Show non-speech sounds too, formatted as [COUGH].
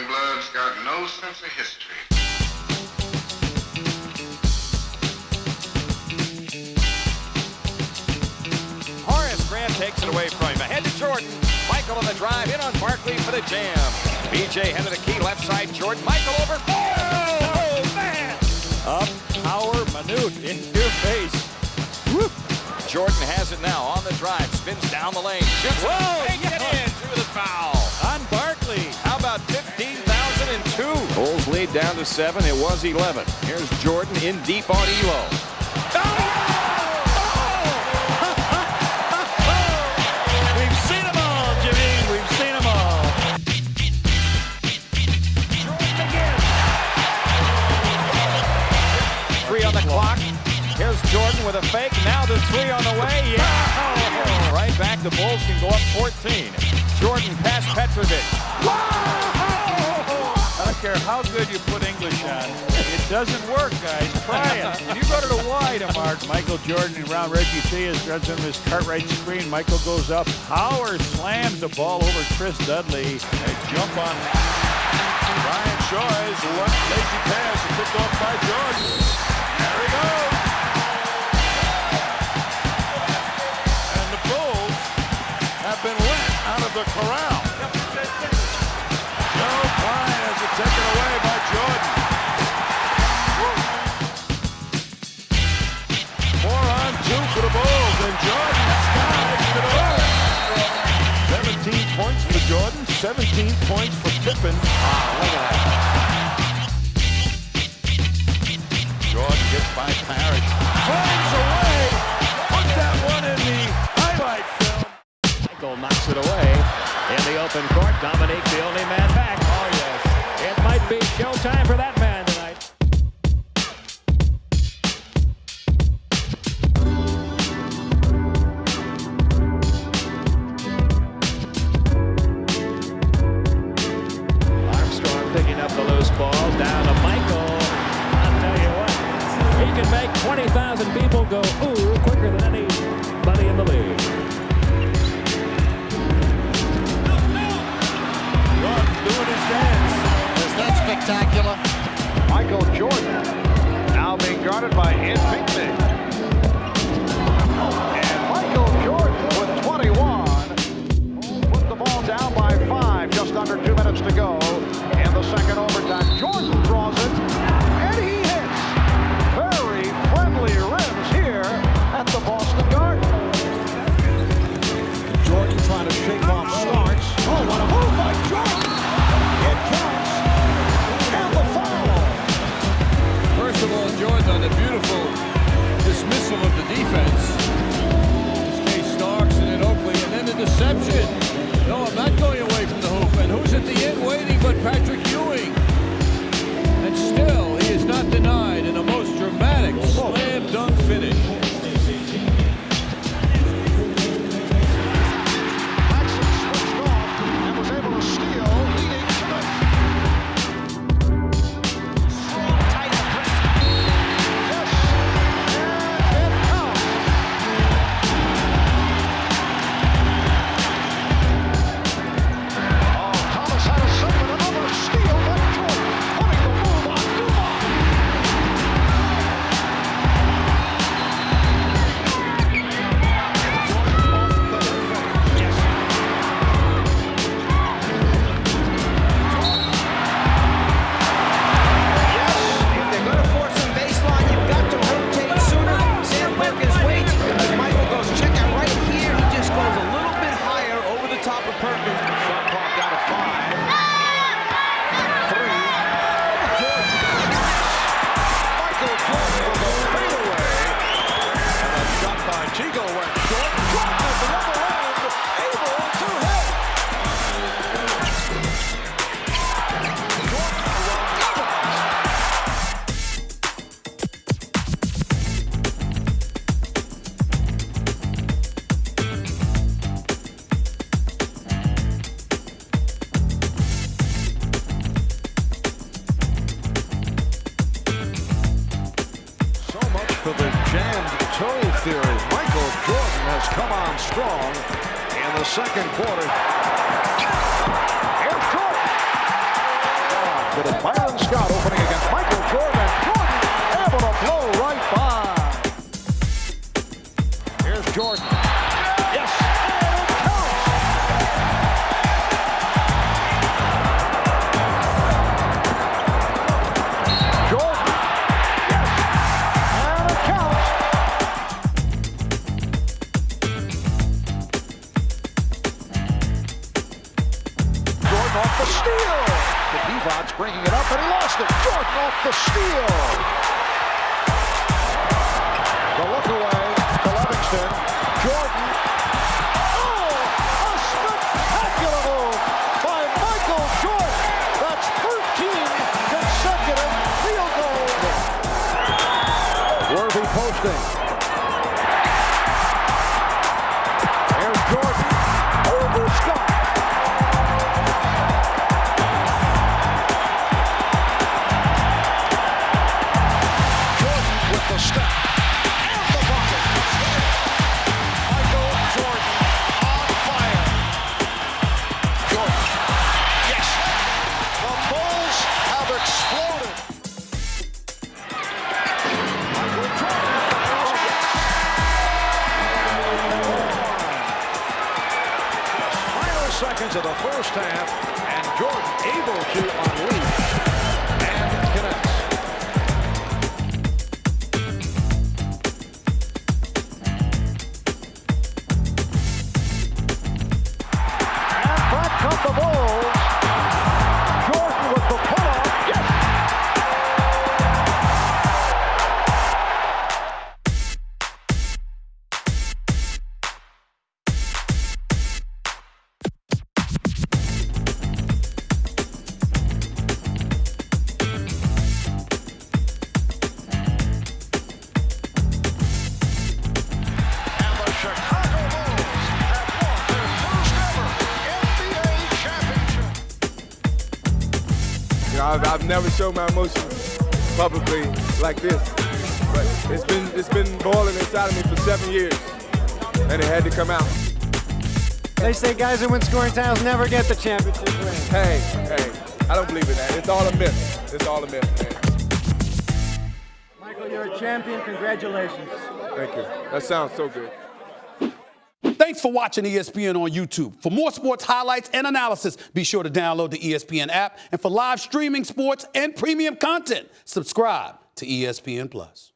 young blood's got no sense of history. Horace Grant takes it away from him. Ahead to Jordan. Michael on the drive. In on Barkley for the jam. BJ head of the key. Left side. Jordan. Michael over. Oh, man. Up, power, Manute in your face. Whoop. Jordan has it now on the drive. Spins down the lane. Shoots. Whoa, Make it in through the foul. On to seven. It was 11. Here's Jordan in deep on Ehlo. [LAUGHS] We've seen them all, Jimmy. We've seen them all. Three on the clock. Here's Jordan with a fake. Now the three on the way. Yeah. Right back. The Bulls can go up 14. Jordan past Petrovic. Don't care how good you put English on. It doesn't work, guys. Try it. When you go to the Y tomorrow, Michael Jordan and around Reggie Theus runs him his Cartwright screen. Michael goes up. Power slams the ball over Chris Dudley. They jump on Ryan Shaw's left lazy pass picked off by Jordan. There he goes. And the Bulls have been let out of the corral. Jordan, 17 points for Pippen. Ah, look at that! Jordan gets by Parish. Flames away. Put that one in the highlight film. Michael knocks it away in the open court. Dominique, the only man back. Oh, yes. It might be showtime for that 20,000 people go ooh quicker than anybody in the league. Doing his dance. Is that spectacular? Michael Jordan now being guarded by Ed Pinckney. 去 has come on strong in the second quarter. Here's Jordan. It is Byron Scott opening against Michael Jordan. Jordan able to blow right by. Here's Jordan. Steal. The Divac bringing it up, and he lost it. Jordan off the steal. The look away seconds of the first half, and Jordan able to unleash I've, I've never shown my emotions publicly like this, but it's been it's been boiling inside of me for seven years, and it had to come out. They say guys who win scoring titles never get the championship ring. Hey, hey, I don't believe in that. It's all a myth. It's all a myth, man. Michael, you're a champion. Congratulations. Thank you. That sounds so good. Thanks for watching ESPN on YouTube. For more sports highlights and analysis, be sure to download the ESPN app. And for live streaming sports and premium content, subscribe to ESPN Plus.